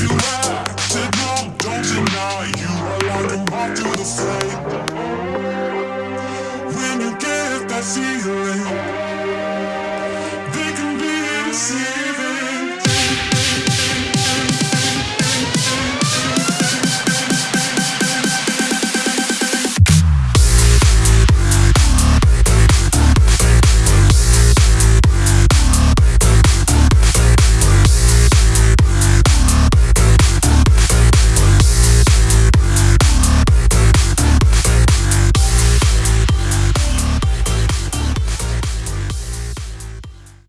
You don't deny You. Are like a moth the flame. When you get that feeling